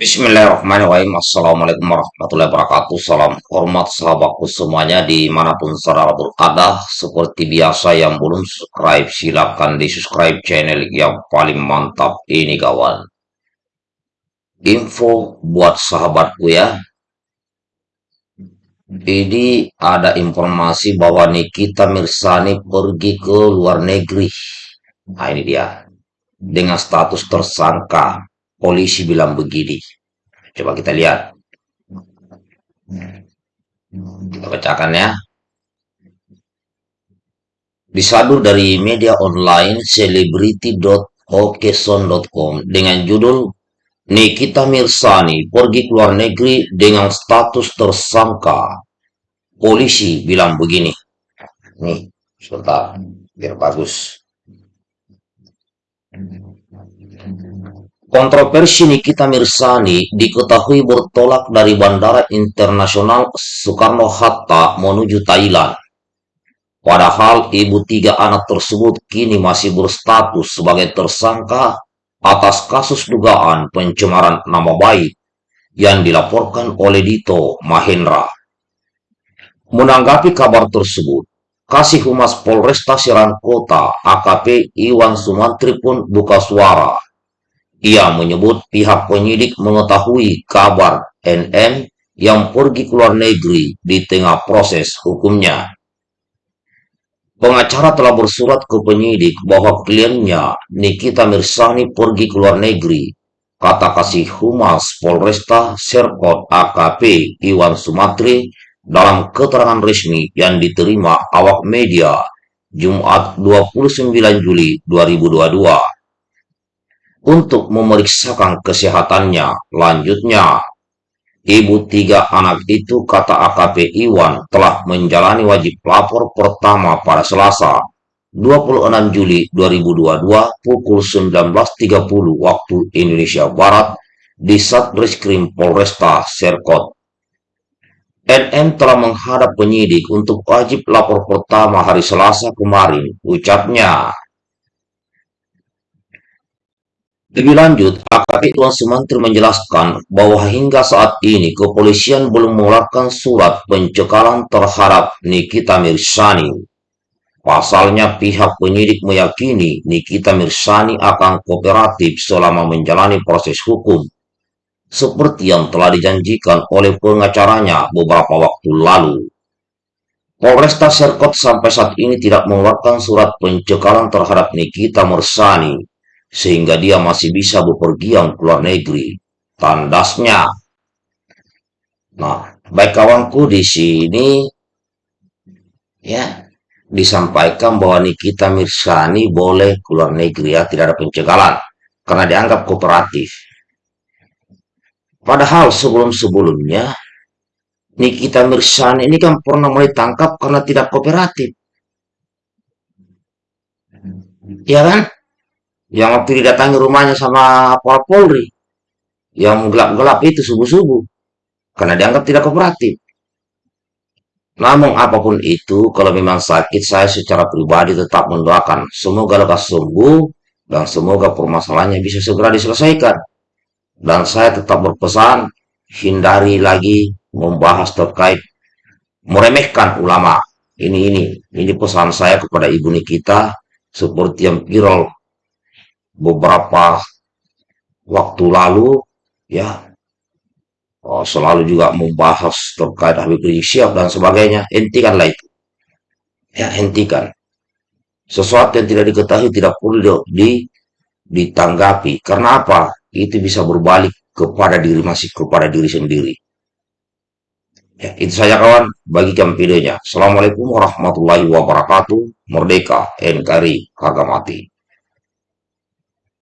Bismillahirrahmanirrahim. Assalamualaikum warahmatullahi wabarakatuh. Salam hormat sahabatku semuanya di mana pun saudara berada. Seperti biasa yang belum subscribe silahkan di subscribe channel yang paling mantap ini kawan. Info buat sahabatku ya. Ini ada informasi bahwa Nikita Mirsani pergi ke luar negeri. Nah ini dia. Dengan status tersangka polisi bilang begini. Coba kita lihat. Kita bacakan ya. Disadur dari media online celebrity.okeson.com dengan judul Nikita Mirsani pergi ke luar negeri dengan status tersangka. Polisi bilang begini. Nih, sebentar, biar bagus. Kontroversi Nikita Mirsani diketahui bertolak dari Bandara Internasional Soekarno-Hatta menuju Thailand. Padahal ibu tiga anak tersebut kini masih berstatus sebagai tersangka atas kasus dugaan pencemaran nama baik yang dilaporkan oleh Dito Mahendra. Menanggapi kabar tersebut, Kasih Humas Polresta Serang Kota AKP Iwan Sumantri pun buka suara ia menyebut pihak penyidik mengetahui kabar NM yang pergi ke luar negeri di tengah proses hukumnya. Pengacara telah bersurat ke penyidik bahwa kliennya Nikita Mirsani pergi ke luar negeri, kata kasih Humas Polresta Serkot AKP Iwan Sumatri dalam keterangan resmi yang diterima awak media Jumat 29 Juli 2022 untuk memeriksakan kesehatannya. Lanjutnya, ibu tiga anak itu kata AKP Iwan telah menjalani wajib lapor pertama pada Selasa 26 Juli 2022 pukul 19.30 waktu Indonesia Barat di Satreskrim Polresta Serkot. NM telah menghadap penyidik untuk wajib lapor pertama hari Selasa kemarin, ucapnya. Lebih lanjut, AKP Tuan Sumantri menjelaskan bahwa hingga saat ini kepolisian belum mengeluarkan surat pencekalan terhadap Nikita Mirsani. Pasalnya pihak penyidik meyakini Nikita Mirsani akan kooperatif selama menjalani proses hukum, seperti yang telah dijanjikan oleh pengacaranya beberapa waktu lalu. Polresta Serkot sampai saat ini tidak mengeluarkan surat pencekalan terhadap Nikita Mirsani sehingga dia masih bisa bepergian ke luar negeri. Tandasnya. Nah, baik kawanku di sini ya disampaikan bahwa Nikita Mirsani boleh ke luar negeri ya, tidak ada pencegahan karena dianggap kooperatif. Padahal sebelum-sebelumnya Nikita Mirsani ini kan pernah mulai tangkap karena tidak kooperatif. Ya kan? yang waktu didatangi rumahnya sama Polri yang gelap-gelap itu subuh-subuh karena dianggap tidak kooperatif. Namun apa pun itu, kalau memang sakit, saya secara pribadi tetap mendoakan semoga lekas sembuh dan semoga permasalahannya bisa segera diselesaikan. Dan saya tetap berpesan, hindari lagi membahas terkait meremehkan ulama. Ini ini, ini pesan saya kepada ibu Nikita seperti yang viral beberapa waktu lalu ya. Oh, selalu juga membahas terkait Habib Rizik Syihab dan sebagainya. Hentikanlah itu. Ya hentikan. Sesuatu yang tidak diketahui tidak perlu di, ditanggapi. Karena apa? Itu bisa berbalik kepada diri masih kepada diri sendiri. Ya itu saja kawan. Bagikan videonya. Assalamualaikum warahmatullahi wabarakatuh. Merdeka NKRI kagak mati